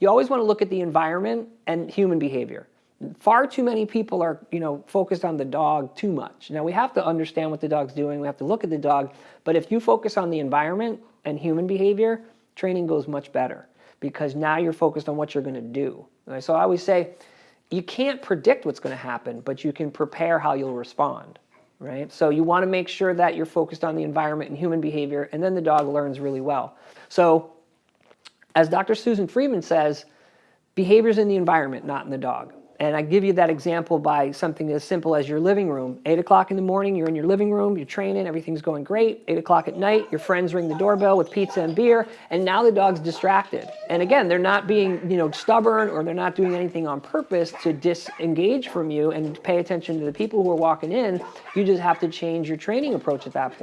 you always want to look at the environment and human behavior. Far too many people are, you know, focused on the dog too much. Now we have to understand what the dog's doing. We have to look at the dog. But if you focus on the environment and human behavior, training goes much better because now you're focused on what you're going to do. So I always say, you can't predict what's going to happen, but you can prepare how you'll respond. Right? So you want to make sure that you're focused on the environment and human behavior, and then the dog learns really well. So as Dr. Susan Friedman says, behavior's in the environment, not in the dog. And I give you that example by something as simple as your living room. 8 o'clock in the morning, you're in your living room, you're training, everything's going great. 8 o'clock at night, your friends ring the doorbell with pizza and beer, and now the dog's distracted. And again, they're not being you know, stubborn or they're not doing anything on purpose to disengage from you and pay attention to the people who are walking in. You just have to change your training approach at that point.